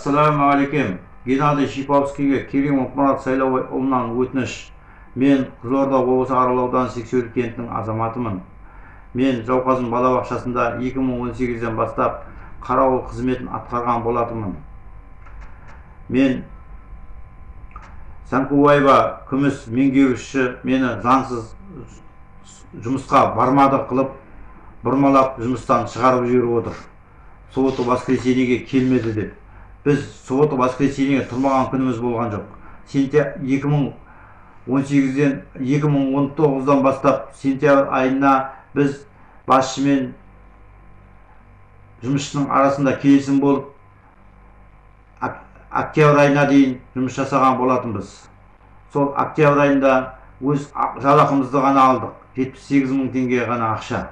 ассалаумағалейкум геннадий шиповскийге керимов мұрат сайлауұлынан өтініш. Мен қызылорда облысы арал ауданы сексеуіл кентінің азаматымын. Мен жауқазын балабақшасында 2018-ден бастап қарауыл қызметін атқарған болатынмын. Мен сәңкубаева күміс меңгеруші мені заңсыз жұмысқа бармады қылып бұрмалап жұмыстан шығарып жіберіп отыр. Суббота воскресеньеге келмеді деп. Біз суббота воскресеньеге тұрмаған күніміз болған жоқ. Сентябрь 2018-ден 2019-дан бастап сентябрь айына біз басшымен жұмысшының арасында келісім болып октябрь айына дейін жұмыс жасаған болатынбыз. Сол октябрь айында өз жалақымызды ғана алдық. 78 мың теңге ғана ақша.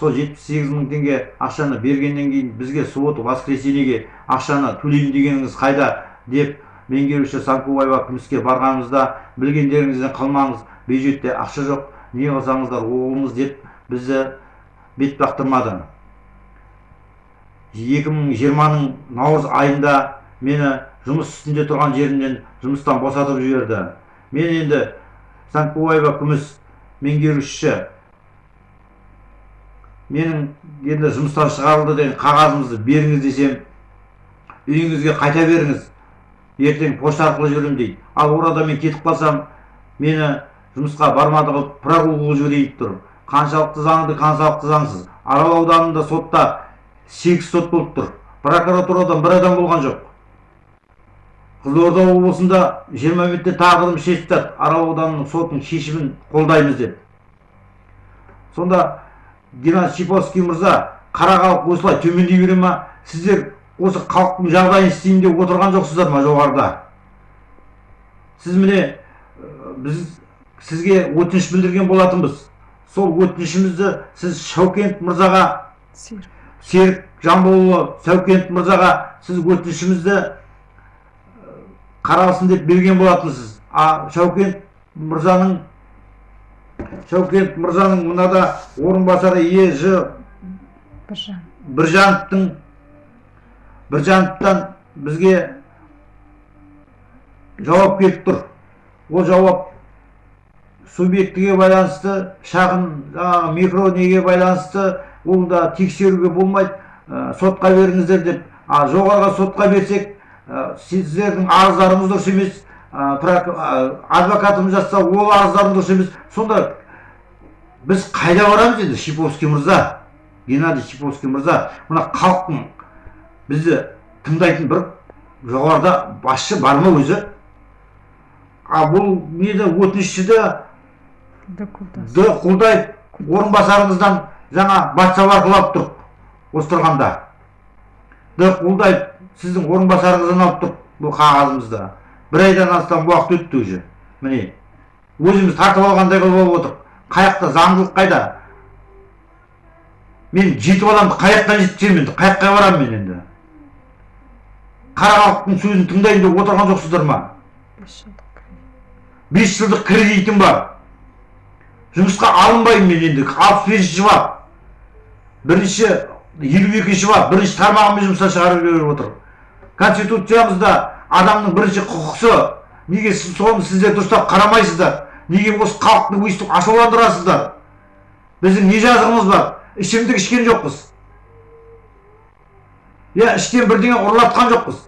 Сол 78 мың теңге ақшаны бергеннен кейін бізге суббота воскресеньеге ақшаны төлеймін дегеніңіз қайда деп меңгеруші санкубаева күміске барғанымызда білгендеріңізден қалмаңыз. Бюджетте ақша жоқ не қылсаңыздар оғылыңыз деп бізді бет бақтырмады. 2020-ның наурыз айында мені жұмыс үстінде тұрған жерімнен жұмыстан босатып жіберді. Мен енді санкубаева күміс меңгерушісі менің енді жұмыстан шығарылды деген қағазымызды беріңіз десем үйіңізге қайта беріңіз. Ертең пошта арқылы жіберемін дейді. Ал орада мен кетіп қалсам мені жұмысқа бармады қылып прогул қылып жіберейін тұр. Қаншалықты заңды қаншалықты заңсыз. Арал ауданында сотта сегіз сот болып тұр. Прокуратурадан бір адам болған жоқ. Қызылорда облысында жиырма минутте тағдырым шешіп жатады. Арал ауданының сотының шешімін қолдаймыз деп. Сонда геннадий шиповский мырза қара халық осылай төмендей бере ма? Сіздер осы халықтың жағдайын істеймін деп отырған жоқсыздар ма жоғарыда? Сіз міне біз сізге өтініш білдірген болатынбыз. Сол өтінішімізді сіз шаукент мырзаға серік. Жамбылұлы сәукент мырзаға сіз өтінішімізді қаралсын деп берген болатынсыз. А шаукент мырзаның шәукент мырзаның мынада орынбасары ЕЖ біржановтың біржановтан бізге жауап келіп тұр. Ол жауап субъектіге байланысты шағын жаңағы микро неге байланысты ол да тексеруге болмайды. Сотқа беріңіздер деп. А жоғарғы сотқа берсек сіздердің арыздарыңыз дұрыс емес. Адвокатымыз жатса ол арыздарың дұрыс емес сонда біз қайда барамыз енді? Шиповский мырза геннадий шиповский мырза мына халықтың бізді тыңдайтын бір жоғарыда басшы бар ма өзі? А бұл нені өтінішшіді д құлдаев орынбасарыңыздан жаңа бәтсалар қылып тұрып осы тұрғанда д құлдаев сіздің орынбасарыңыздан алып тұрып бұл қағазымызды. Бір айдан астам уақыт өтті уже. Міне өзіміз тартып алғандай қылып алып отырық. Қаяқта заңдылық қайда? Мен жеті баламды қай жақтан жеткіземін енді. Қай жаққа барамын мен енді. Қара халықтың сөзін тыңдайын деп отырған жоқсыздар ма? Бес жылдық кредитім бар. Жұмысқа алынбаймын мен енді. Алпыс бесінші бап бірінші елу екінші бап бірінші тармағымен жұмыстан шығарып жіберіп отыр конституциямызда адамның бірінші құқысы неге соны сіздер дұрыстап қарамайсыздар? неге осы халықты өйстіп ашуландырасыздар? біздің не жазығымыз бар? ішімдік ішкен жоқпыз. иә іштен бірдеңе ұрлатқан жоқпыз.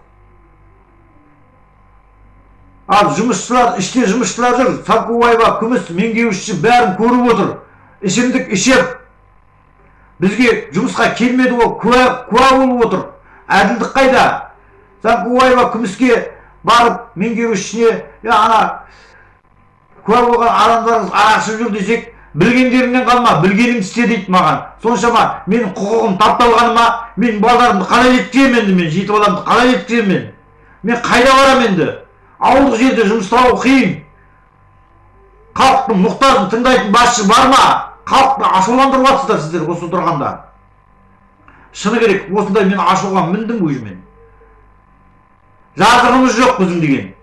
ал жұмысшылар іште жұмысшылар жүр. Салкубаева күміс меңгерушісі бәрін көріп отыр. ішімдік ішіп бізге жұмысқа келмеді ол куә болып отыр. әділдік қайда? Салкубаева күміске барып меңгерушісіне ана куә болған адамдарыңыз арақ ішіп жүр десек білгендеріңнен қалма білгеніңді істе дейді маған. Соншама менің құқығым тапталғаныма мен балаларымды қалай жеткіземін енді мен жеті баламды қалай жеткіземін мен? Мен қайда барамын енді? Ауылдық жерде жұмыс табу қиын. Халықтың мұқтажын тыңдайтын басшы бар ма? Халықты ашуландырып сіздер осы тұрғанда шыны керек осындай мен ашуға міндім уже мен жазығымыз жоқ біздің деген.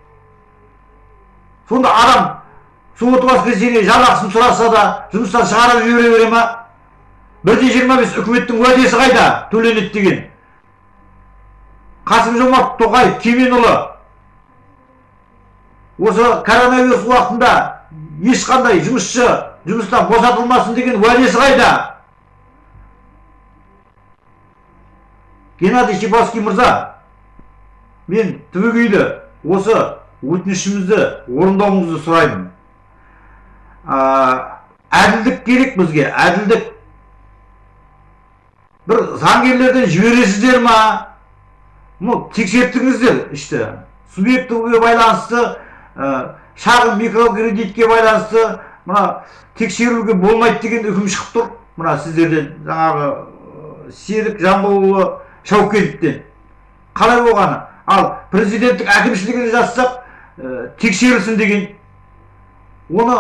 Сонда адам суббота воскресенье жалақысын сұраса да жұмыстан шығарып жібере бере ма? Бір де жиырма бес үкіметтің уәдесі қайда? Төленеді деген. Қасым жомарт тоқаев кеменұлы. Осы коронавирус уақытында ешқандай жұмысшы жұмыстан босатылмасын деген уәдесі қайда? Геннадий шиповский мырза мен түбегейлі осы өтінішімізді орындауыңызды сұраймын. Әділдік керек бізге әділдік. Бір заңгерлерден жібересіздер ма? Ну тексерттіңіздер ішті. Субъектіге байланысты ә, шағын микрокредитке байланысты мына тексеруге болмайды деген үкім шығып тұр. Мына сіздерден жаңағы серік жамбылұлы шаукеновтен қалай болғаны? Ал президенттік әкімшілігіне жазсақ ә, тексерілсін деген. Оны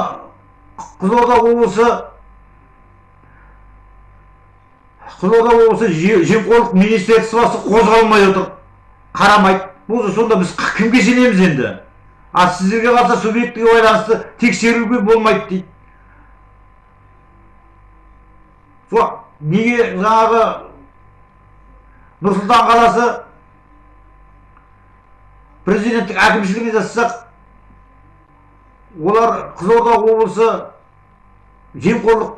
қызылорда облысы қызылорда облысы жемқорлық министерствосы қозғалмай отыр. Қарамайды. Бұл сонда біз кімге сенеміз енді? А сіздерге қалса субъектіге байланысты тексеруге болмайды дейді. Сол неге жаңағы нұр сұлтан қаласы президенттік әкімшілігіне жазсақ олар қызылорда облысы жемқорлық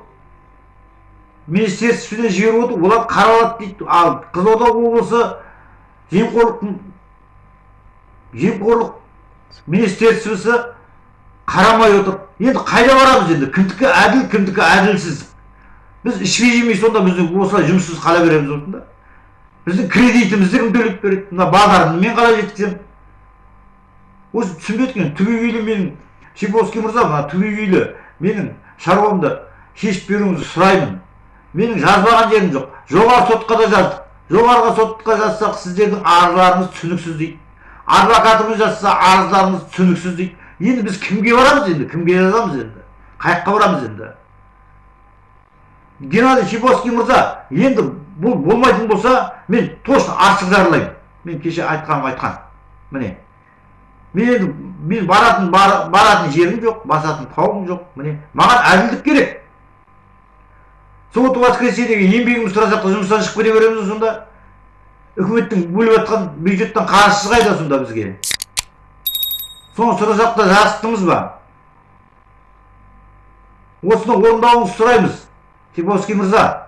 министерстводан жіберіп отыр. Олар қаралады дейді. Ал қызылорда облысы жемқорлық жемқорлық министерствосы қарамай отыр. Енді қайда барамыз енді? Кімдікі әділ кімдікі әділсіз? Біз ішпей жемей сонда біз осылай жұмыссыз қала береміз осында. Біздің кредитімізді кім төлеп береді? Мына базарды мен қалай жеткіземін? Осы түсінбедік түбегейлі менің шиповский мырза мына түбегейлі менің шаруамды шешіп беруіңізді сұраймын. Менің жазбаған жерім жоқ. Жоғары сотқа да жаздық. Жоғарғы сотқа жазсақ сіздердің арыздарыңыз түсініксіз дейді. Адвокатымыз жазса арыздарыңыз түсініксіз дейді. Енді біз кімге барамыз енді? Кімге жазамыз енді? Қай жаққа барамыз енді? Геннадий шиповский мырза енді бұл болмайтын болса мен точно ашық жарылаймын мен кеше айтқаным айтқан. Міне. Мен енді мен баратын бар, баратын жерім жоқ басатын тауым жоқ. Міне маған әділдік керек. Суббота воскресеньеге еңбегімізді сұрасақ та жұмыстан шығып кете береміз сонда үкіметтің бөліп жатқан бюджеттен қаржысы қайда сонда бізге? Соны сұрасақ та жасықтымыз ба? Осыны орындауыңызды сұраймыз. Типовский мырза.